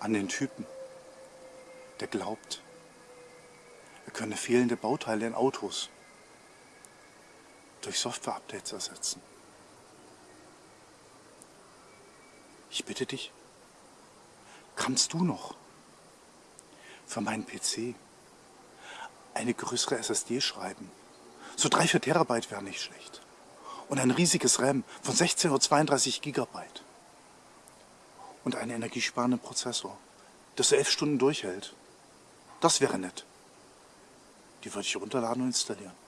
an den Typen, der glaubt, er könne fehlende Bauteile in Autos durch Software-Updates ersetzen. Ich bitte dich, kannst du noch für meinen PC eine größere SSD schreiben? So 3, 4 Terabyte wäre nicht schlecht. Und ein riesiges RAM von 16 oder 32 Gigabyte. Und einen energiesparenden Prozessor, das so elf Stunden durchhält. Das wäre nett. Die würde ich runterladen und installieren.